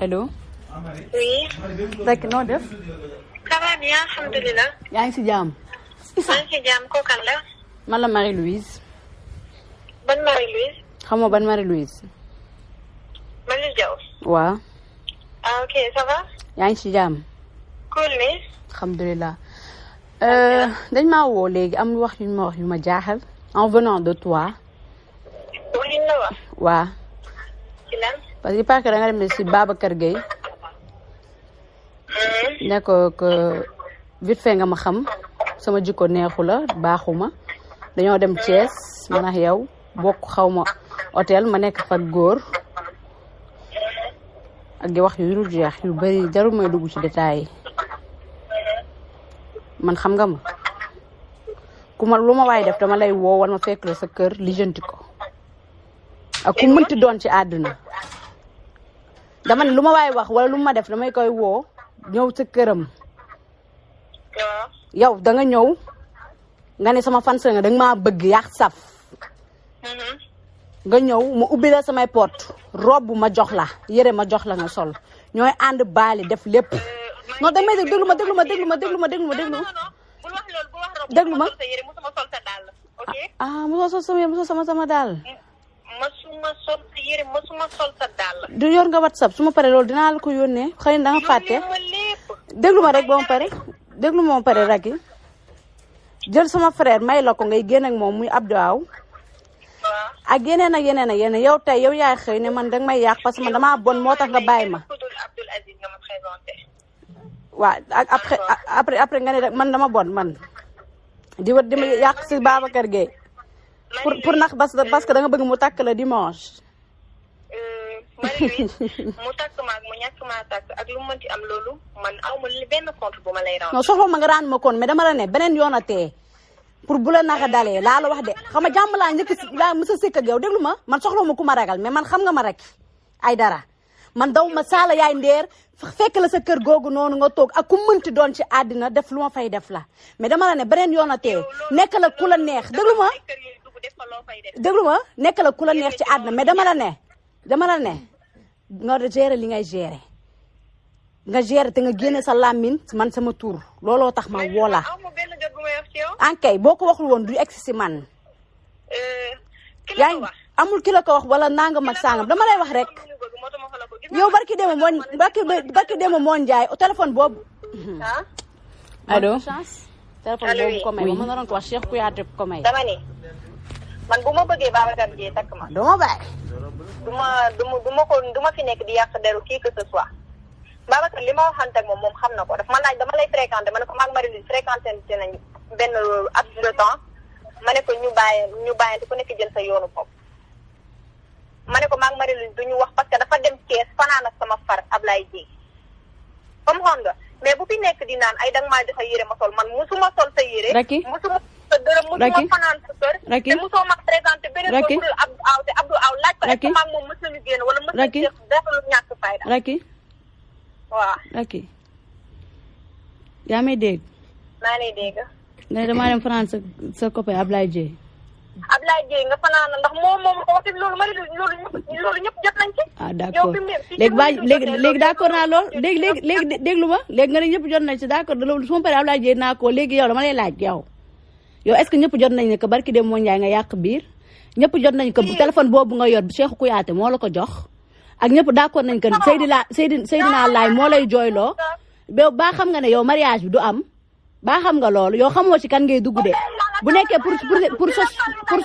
allo. oui. rek noo def? ça va bien alhamdulilah. yaa ngi si jàmm. maa ngi si jàmm kookan la? man la Marie Louise. ban Marie-Louise? xamoo ban Marie Louise. Marie Diaw. waaw. ah ok ça va? yaa ngi si jàmm. cool ni? alhamdulilah. dañ maa woo léegi am wax yu ma wax yu ma jaaxal. en venant de toi. la wax. ci lan? Parce que parce que da nga dem si Babacar Gueye. ne ko que vite fait nga ma xam sama jikko neexu la baaxuma. Dañoo dem Thiès man ak yow bokk xaw ma hôtel ma nekk fa góor. Ak di wax yu jeex yu bari jarul may dugg ci détails yi. Man xam nga ma. Ku ma lu ma waay def dama lay woo wala ma fekk la sa kër lijjanti ko. Ak ku mënti doon ci àdduna dama ne lu ma waay wax wala lu ma def damay koy woo ñëw sa këram waaw. yow da nga ñëw nga ne sama fan nga da nga maa bëgg yàq saf nga ñëw ma ubbi la samay porte robe ma jox la yére ma jox la nga sol ñooy ànd baali def lépp non da may déglu ma déglu ma déglu ma déglu ma déglu ma déglu loolu. Déglu ma. musuma sol sa yére musuma sol sa dàll. ok. ah mosoo sol sama sama sama daal musuma sol sa yére musuma sol sa dàll. du yor nga whatsapp su ma paree loolu dinaa la ko yónnee. Xëy na da nga fàtte. déglu ma rek ba ma pare. déglu ma pare rek jël sama frère may la ko ngay génn ak moom muy Abdou Aw. Waaw. ak yeneen ak yeneen ak yeneen. Yow tey yow yaay xëy ne man danga may yàq parce que man damaa bon moo tax nga bàyyi ma. waaw ak après après après nga ne rek man dama bon man. Di wër di ma yàq si Babacar Gueye. Pour pour nax parce que da nga bëgg mu takk la dimanche Marie-Louise mu takk ma ak mu ñàkk maa takk ak lu mu mënti am loolu man aw ma benn compte bu ma lay rendre. non soxla ma nga raan ma kon mais dama la ne beneen yoon a tee. Pour bu la naxa dalee laa la wax de. Xam nga jàmm laa njëkk si laa mës a sëkk ak yow. Déglu ma man soxla ma ku ma ragal mais man xam nga ma rek ay dara. Man daw ma saala yaay ndeer fekk la sa kër googu noonu nga toog ak ku mënti doon ci àddina def lu ma fay def la. Mais dama la ne beneen yoon a tee. Nekk la ku la neex. déglu ma. déglu ma. Nekk la ku la neex ci àddina mais dama la ne. Dama la ne? Nga gérer li ngay gérer nga gérer te nga génne sa làmmiñ man sama tur. Looloo tax ma woo la aw ma benn jot bu may wax ci yow. ankay boo ko waxul woon du egsi si man. Yaa ngi wax. amul ki la ko wax wala nangam ak sangam. Dama lay wax rek. Yow barki démb moo barki barki démb moo njaay téléphone boobu. ah? Allo téléphone boobu oui. ko may. Ma mënoon ko wax Cheikh Kouyaté ko may. dama ni man bu ma bëggee Babacar Dieye takk ma doo ma bàyyi. du ma du ma du ma ko du ma fi nekk di yàq deru kii que ce soit Babacar li ma waxante ak moom moom xam na ko daf ma laaj dama lay fréquenté ma ne ko maag Marie-Louise fréquenté nañ benn at de temps ma ne ko ñu bàyyi ñu bàyyante ku nekk jël sa yoonu bopp ma ne ko maag Marie-Louise du ñu wax parce que dafa dem Thiès fanaan ak sama far Ablaye Dieye comme xoon nga mais bu fi nekk di naan ay danga maa joxe yére ma sol man musuma sol sa yére musuma sa dërëm musuma fanaan sa kër te musoo ma présenté beneen Racky. ko budul Abdou Aw te Abdou Aw laaj ko est-ce que maag moom mës nañu génn wala mës nañu def def lu ñàkk fayda? Racky waaw. Racky yaa may dégg? Maa lay dégg. Ne damaa dem France sa sa copain Ablaye Dieye. Ablaye Dieye nga fanaan ndax moom moom ko wax loolu ma loolu loolu ñëpp jot nañ ci. Ah d' yow accord fi mu ne léegi ba léegi léegi d' accord naa lool. Léegi léegi léegi déglu ma. Léegi nga ne ñëpp jot nañ si d' accord loolu su ma paree Ablaye Dieye naa ko léegi yow dama lay laaj yow. Yow est ce que ñëpp jot nañ ne que barki dem moo njaay nga yàq biir? Ñëpp jot nañ ko téléphone boobu nga yor Cheikh Kouyaté moo la ko jox. Ak ñëpp d' accord nañ que Seydina Seydina Seydina Laay moo lay jooyloo. Ba baa xam nga ne yow mariage bi du am. Baa xam nga loolu yow xamoo ci kan ngay dugg de. Bu nekkee pour pour pour